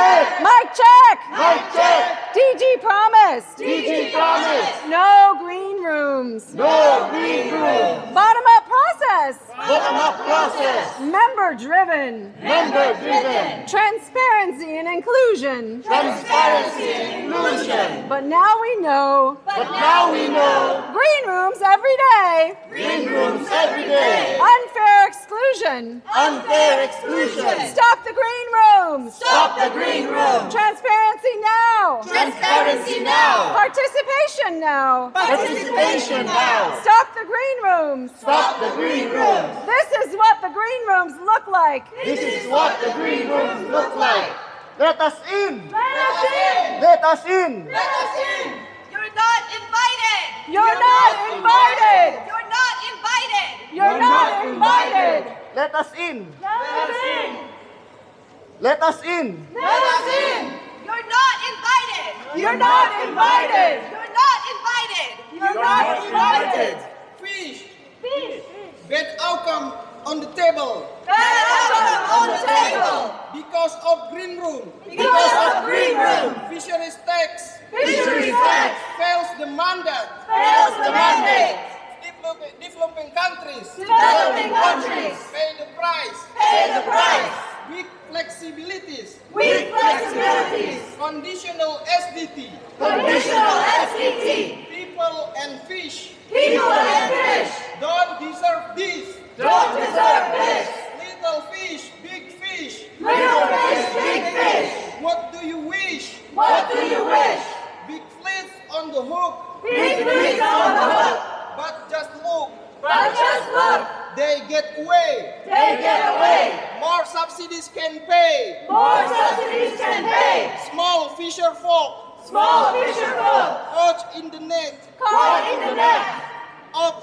check. Mic check. Mic check. DG promised. DG promise. No green rooms. No green rooms. Bottom up process. Bottom up process. Member driven. Member driven. Transparency and inclusion. Transparency and inclusion. But now we know But now we know green rooms every day. green rooms every day. Unfair exclusion. Unfair exclusion. Stop the green rooms. Stop the green room. Transparency now. Transparency now. Participation now. Participation now. Stop the green rooms. Stop the green rooms. This is what the green rooms look like. This is what the green rooms look like. Let us in. Let us in. Let us in. Let us in. You're not invited. You're not invited. You're not invited. You're not invited. Let us in. Let us in. Let us in. Let us in. You're not invited. You're not invited. Countries Developing countries pay the price. pay the price. Weak flexibilities. Weak flexibilities. Conditional SDT. Conditional SDT. People and fish People and fish don't deserve this. don't deserve this. Little fish, big fish. Little fish, big fish. What do you wish? What do you wish? Big fleets on the hook. Big fish on the hook. But just look, Just look, they get away. they get away. More subsidies can pay. More subsidies can pay. Small fisher folk Small fisher folk caught in the net caught in the net of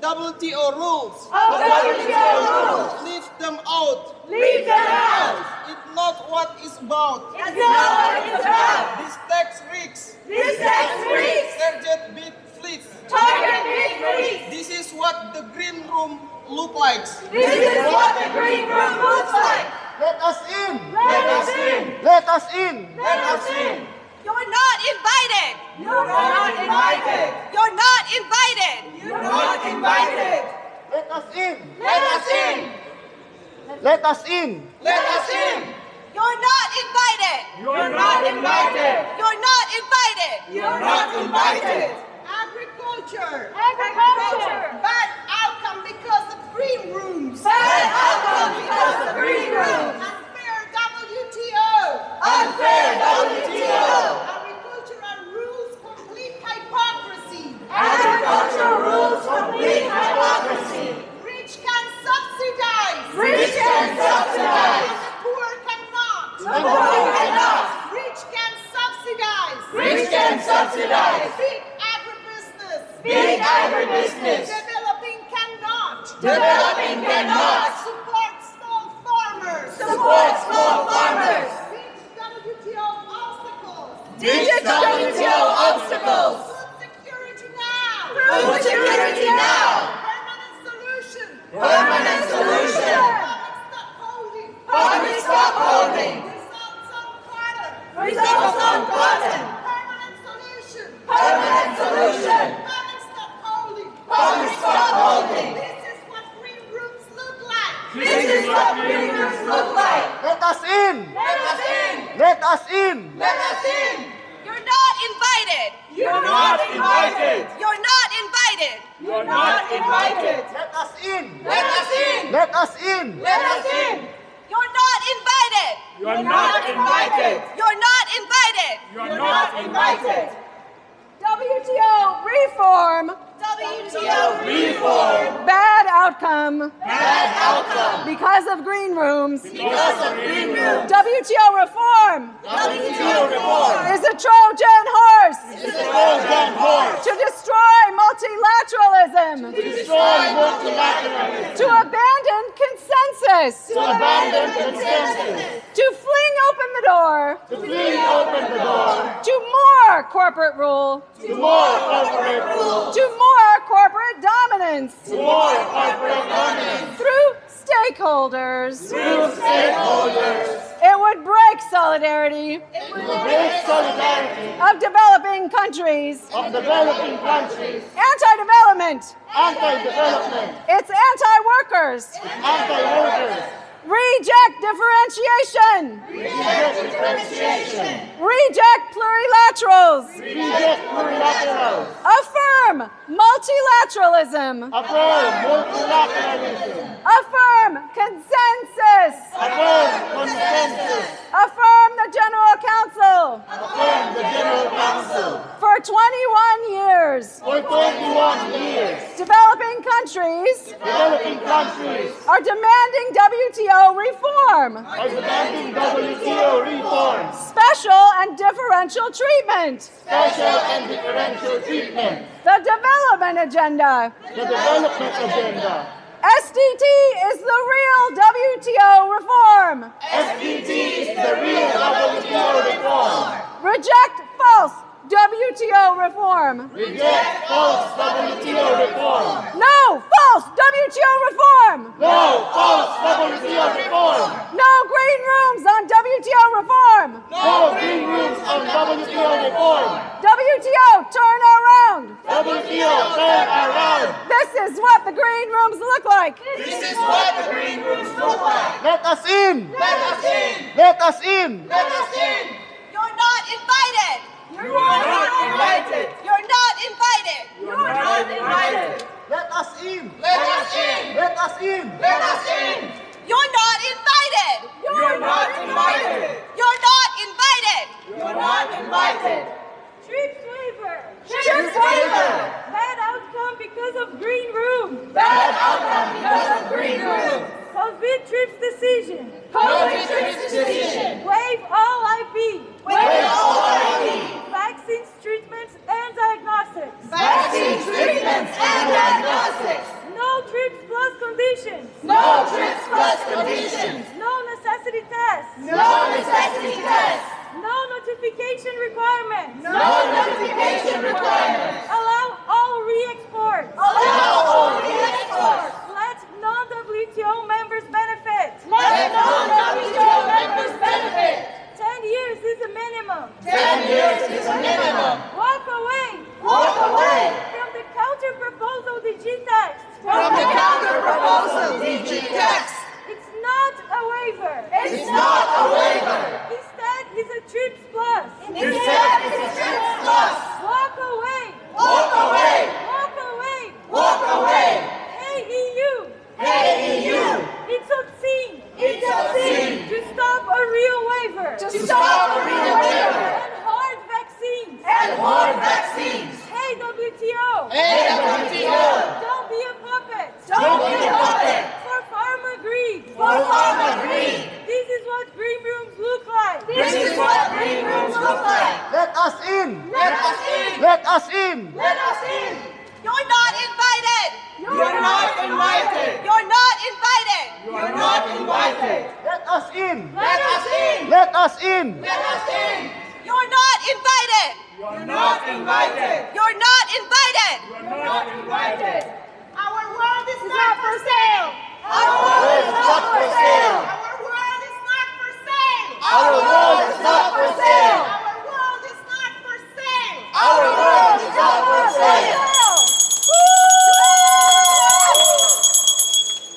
WTO rules. of WTO rules. Leave them out. Leave them out. It's not what it's about. It's not what it's about. This tax risks This tax freaks target big fleets. target big fleets. This is what the green room look like. This is what the green room looks like. Let us in. Let us in. Let us in. Let us in. You're not invited. You're not invited. You're not invited. You're not invited. Let us in. Let us in. Let us in. Let us in. You're not invited. You're not invited. You're not invited. You're not invited. Agriculture. Agriculture. Bad outcome because of green rooms. Bad outcome because of green rooms. Unfair WTO. Unfair WTO. Agricultural rules complete hypocrisy. Agricultural rules complete hypocrisy. Rich can subsidize. Rich can subsidize. The poor cannot. The poor cannot. Rich can subsidize. Rich can subsidize. Big agribusiness. Big agribusiness. Developing cannot. Developing cannot. Support small farmers. Support small farmers. WTO obstacles. WTO obstacles. Food security now. Food security now. Permanent solution. Permanent solution. Public stock holding. Public stock holding. Results on cotton. Results on cotton. Permanent solution. Permanent solution. Public stock holding. Public stock holding. This is what green rooms look like. This is what green rooms look like. Let us in. Let us in. Let us in. Let us in. You're not invited. You're not invited. You're not invited. You're not invited. Let us in. Let us in. Let us in. Let us in. You're not invited. You're not invited. You're not invited. You're not invited. WTO reform. WTO Reform. Bad outcome. Bad outcome. Because of green rooms. Because of green room. WTO reform WTO reform. is a Trojan horse Is a Trojan horse. to destroy multilateralism, To Destroy multilateralism. to abandon consensus, To abandon consensus. to the door To flee open the door. to more corporate rule, To more corporate rule. to more corporate dominance To more corporate dominance. through stakeholders. Through stakeholders. It would break solidarity It will break solidarity of developing countries. of developing countries, Anti-development. anti-development, It's anti-workers. anti-workers, Reject differentiation. reject differentiation, Reject plurilaterals. reject plurilaterals, Affirm multilateralism. affirm multilateralism, Affirm consensus. affirm consensus, Affirm the General Council. affirm the General Council. For 21 years, For 21 years, developing countries developing countries are demanding WTO reform, are demanding WTO reforms, special and differential treatment, special and differential treatment, the development agenda. the development agenda. SDT is the real WTO reform. SDT is the real WTO reform. Reject false WTO reform. Reject false WTO reform. No false WTO reform. No false WTO reform. No green rooms on WTO reform. No green rooms on WTO reform. WTO turn around. WTO turn around. This is what the green rooms look like. This is what the green rooms look like. Let us in. Let us in. Let us in. Let us in. You're not invited. You are not invited. You're not invited. You're not invited. Let us in. Let us in. Let us in. Let us in. You're not invited. You're not invited. You're not invited. You're not invited. TRIPS waiver. TRIPS waiver. Bad outcome because of green room. Bad outcome because of green room. COVID TRIPS decision. COVID TRIPS decision. Minimum. Ten years is a minimum. Walk away. Walk away From the counter proposal DG text. from the counter proposal DG text. It's not a waiver. It's not a waiver. Instead, it's a TRIPS plus. Instead, it's a TRIPS plus. Walk away. Walk away. Walk away. Walk away. Hey EU. Hey EU. It's obscene. It's obscene. To stop a real waiver. To stop a real waiver. And hard vaccines. And hard vaccines. Hey WTO. Hey WTO. Don't be a puppet. Don't be a puppet. For Pharma greed. For farmer greed. This is what green rooms look like. This is what green rooms look like. Let us in. Let us in. Let us in. Let us in. You're not invited. You're not invited. You're not invited. You're not invited. Let us in. Let us in. Let us in. Let us in. You're not invited. You're not invited. You're not invited. You're not invited.